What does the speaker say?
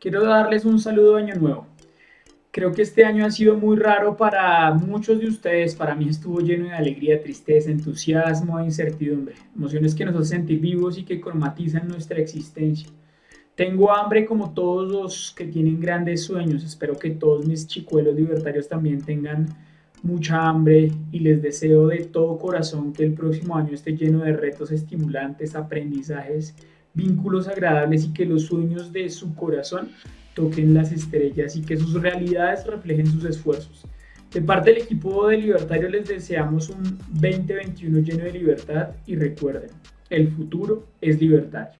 Quiero darles un saludo de año nuevo. Creo que este año ha sido muy raro para muchos de ustedes. Para mí estuvo lleno de alegría, tristeza, entusiasmo e incertidumbre. Emociones que nos hacen sentir vivos y que cromatizan nuestra existencia. Tengo hambre como todos los que tienen grandes sueños. Espero que todos mis chicuelos libertarios también tengan mucha hambre y les deseo de todo corazón que el próximo año esté lleno de retos estimulantes, aprendizajes, vínculos agradables y que los sueños de su corazón toquen las estrellas y que sus realidades reflejen sus esfuerzos. De parte del equipo de Libertario les deseamos un 2021 lleno de libertad y recuerden, el futuro es libertario.